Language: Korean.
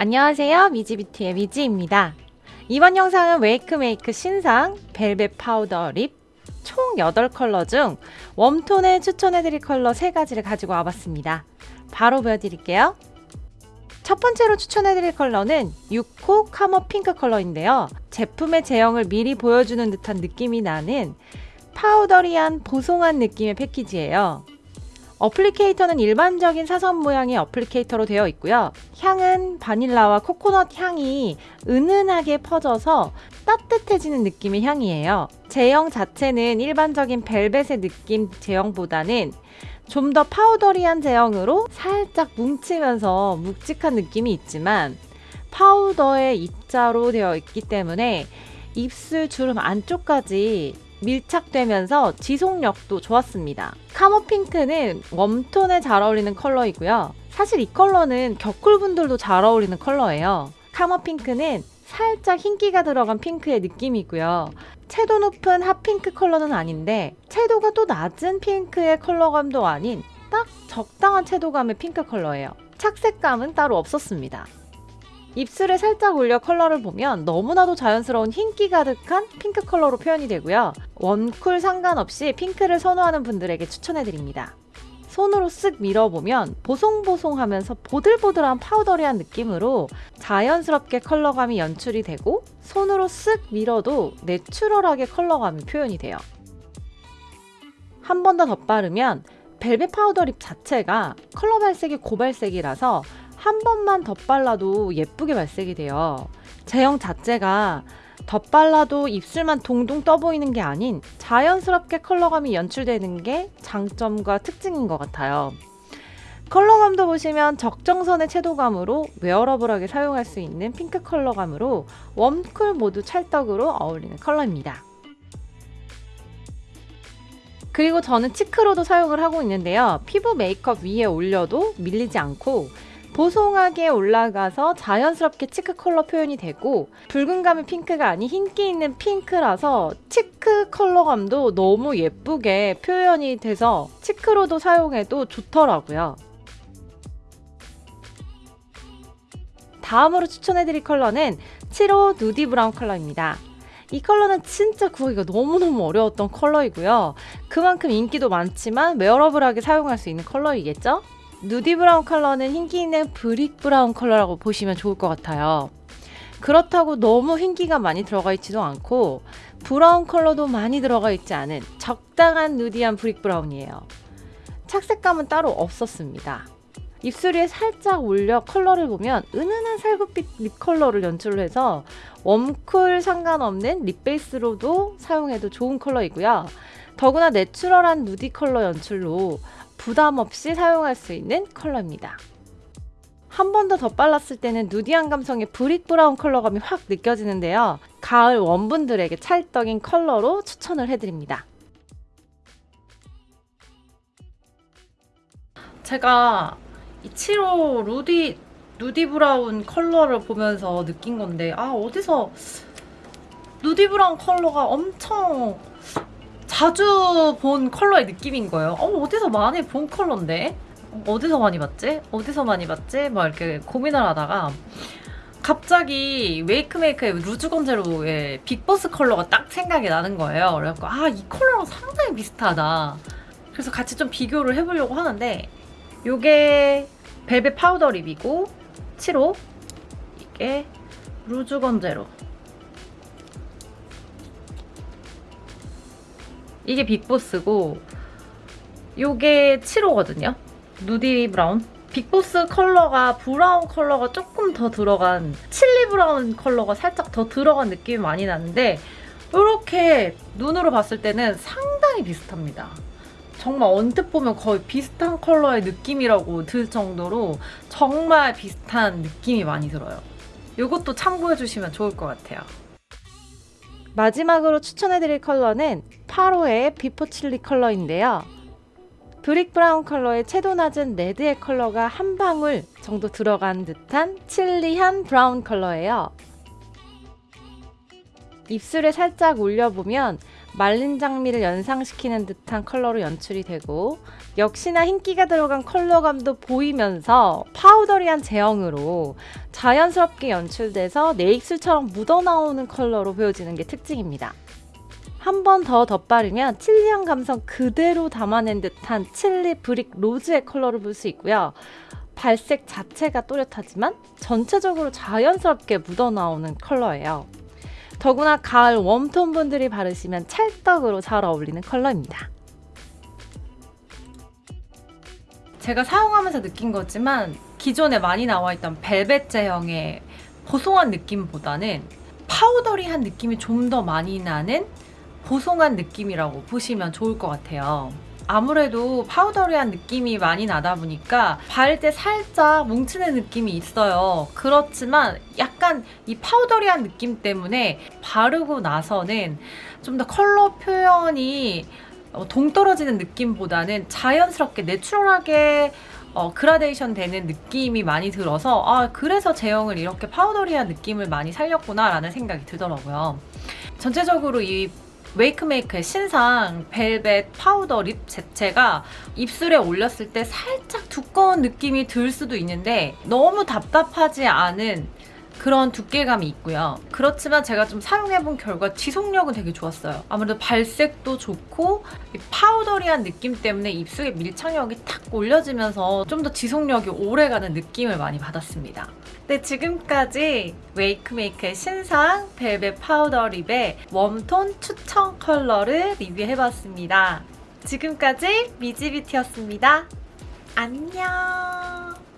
안녕하세요. 미지뷰티의 미지입니다. 이번 영상은 웨이크메이크 신상 벨벳 파우더 립 총 8컬러 중 웜톤에 추천해드릴 컬러 3가지를 가지고 와봤습니다. 바로 보여드릴게요. 첫 번째로 추천해드릴 컬러는 6호 카머 핑크 컬러인데요. 제품의 제형을 미리 보여주는 듯한 느낌이 나는 powdery한 보송한 느낌의 패키지예요. applicator는 일반적인 사선 모양의 applicator로 되어 있고요. 향은 바닐라와 코코넛 향이 은은하게 퍼져서 따뜻해지는 느낌의 향이에요. 제형 자체는 일반적인 벨벳의 느낌 제형보다는 좀 더 powdery한 제형으로 살짝 뭉치면서 묵직한 느낌이 있지만 파우더의 입자로 되어 있기 때문에 입술 주름 안쪽까지 밀착되면서 지속력도 좋았습니다. 카모 핑크는 웜톤에 잘 어울리는 컬러이고요. 사실 이 컬러는 겨쿨분들도 잘 어울리는 컬러예요. 카모 핑크는 살짝 흰기가 들어간 핑크의 느낌이고요. 채도 높은 핫핑크 컬러는 아닌데 채도가 또 낮은 핑크의 컬러감도 아닌 딱 적당한 채도감의 핑크 컬러예요. 착색감은 따로 없었습니다. 입술에 살짝 올려 컬러를 보면 너무나도 자연스러운 흰기 가득한 핑크 컬러로 표현이 되고요. 웜쿨 상관없이 핑크를 선호하는 분들에게 추천해드립니다. 손으로 쓱 밀어보면 보송보송하면서 보들보들한 powdery한 느낌으로 자연스럽게 컬러감이 연출이 되고 손으로 쓱 밀어도 내추럴하게 컬러감이 표현이 돼요. 한 번 더 덧바르면 벨벳 파우더 립 자체가 컬러 발색이 고발색이라서 한 번만 덧발라도 예쁘게 발색이 돼요. 제형 자체가 덧발라도 입술만 동동 떠 보이는 게 아닌 자연스럽게 컬러감이 연출되는 게 장점과 특징인 것 같아요. 컬러감도 보시면 적정선의 채도감으로 wearable하게 사용할 수 있는 핑크 컬러감으로 웜쿨 모두 찰떡으로 어울리는 컬러입니다. 그리고 저는 cheek로도 사용을 하고 있는데요. 피부 메이크업 위에 올려도 밀리지 않고 보송하게 올라가서 자연스럽게 cheek 컬러 표현이 되고 붉은 감의 핑크가 아닌 흰기 있는 핑크라서 cheek 컬러감도 너무 예쁘게 표현이 돼서 cheek로도 사용해도 좋더라고요. 다음으로 추천해드릴 컬러는 7호 누디 브라운 컬러입니다. 이 컬러는 진짜 구하기가 너무너무 어려웠던 컬러이고요. 그만큼 인기도 많지만 wearable하게 사용할 수 있는 컬러이겠죠? 누디 브라운 컬러는 흰기 있는 brick 브라운 컬러라고 보시면 좋을 것 같아요. 그렇다고 너무 흰기가 많이 들어가 있지도 않고 브라운 컬러도 많이 들어가 있지 않은 적당한 nudy한 brick 브라운이에요. 착색감은 따로 없었습니다. 입술 위에 살짝 올려 컬러를 보면 은은한 살구빛 립 컬러를 연출해서 웜쿨 상관없는 립 베이스로도 사용해도 좋은 컬러이고요. 더구나 내추럴한 nudy 컬러 연출로 부담 없이 사용할 수 있는 컬러입니다. 한 번 더 덧발랐을 때는 nudy한 감성의 brick 브라운 컬러감이 확 느껴지는데요. 가을 웜분들에게 찰떡인 컬러로 추천을 해드립니다. 제가 이 7호 루디 nudy 브라운 컬러를 보면서 느낀 건데 아 어디서 nudy 브라운 컬러가 엄청 자주 본 컬러의 느낌인 거예요. 어, 어디서 많이 본 컬러인데? 어디서 많이 봤지? 어디서 많이 봤지? 막 이렇게 고민을 하다가 갑자기 웨이크메이크의 루즈건 제로의 빅보스 컬러가 딱 생각이 나는 거예요. 그래갖고 아 이 컬러랑 상당히 비슷하다. 그래서 같이 좀 비교를 해보려고 하는데 요게 벨벳 파우더 립이고 7호 이게 루즈건 제로 이게 빅보스고 요게 7호거든요. nudy 브라운. 빅보스 컬러가 브라운 컬러가 조금 더 들어간 칠리 브라운 컬러가 살짝 더 들어간 느낌이 많이 나는데 이렇게 눈으로 봤을 때는 상당히 비슷합니다. 정말 언뜻 보면 거의 비슷한 컬러의 느낌이라고 들 정도로 정말 비슷한 느낌이 많이 들어요. 이것도 참고해주시면 좋을 것 같아요. 마지막으로 추천해드릴 컬러는 8호의 비포 칠리 컬러인데요. brick 브라운 컬러의 채도 낮은 레드의 컬러가 한 방울 정도 들어간 듯한 칠리한 브라운 컬러예요. 입술에 살짝 올려보면 말린 장미를 연상시키는 듯한 컬러로 연출이 되고 역시나 흰기가 들어간 컬러감도 보이면서 powdery한 제형으로 자연스럽게 연출돼서 내 입술처럼 묻어나오는 컬러로 보여지는 게 특징입니다. 한 번 더 덧바르면 칠리한 감성 그대로 담아낸 듯한 칠리 brick 로즈의 컬러를 볼 수 있고요. 발색 자체가 또렷하지만 전체적으로 자연스럽게 묻어나오는 컬러예요. 더구나 가을 warm톤 분들이 바르시면 찰떡으로 잘 어울리는 컬러입니다. 제가 사용하면서 느낀 거지만 기존에 많이 나와 있던 벨벳 제형의 보송한 느낌보다는 powdery한 느낌이 좀 더 많이 나는 보송한 느낌이라고 보시면 좋을 것 같아요. 아무래도 powdery한 느낌이 많이 나다 보니까 바를 때 살짝 뭉치는 느낌이 있어요. 그렇지만 약간 이 powdery한 느낌 때문에 바르고 나서는 좀 더 컬러 표현이 어, 동떨어지는 느낌보다는 자연스럽게 내추럴하게 어, 그라데이션 되는 느낌이 많이 들어서 아 그래서 제형을 이렇게 powdery한 느낌을 많이 살렸구나 라는 생각이 들더라고요. 전체적으로 이 웨이크메이크의 신상 벨벳 파우더 립 자체가 입술에 올렸을 때 살짝 두꺼운 느낌이 들 수도 있는데 너무 답답하지 않은 그런 두께감이 있고요. 그렇지만 제가 좀 사용해본 결과 지속력은 되게 좋았어요. 아무래도 발색도 좋고 이 powdery한 느낌 때문에 입술에 밀착력이 탁 올려지면서 좀 더 지속력이 오래가는 느낌을 많이 받았습니다. 네, 지금까지 웨이크메이크의 신상 벨벳 파우더 립의 warm톤 추천 컬러를 리뷰해봤습니다. 지금까지 미지뷰티였습니다. 안녕!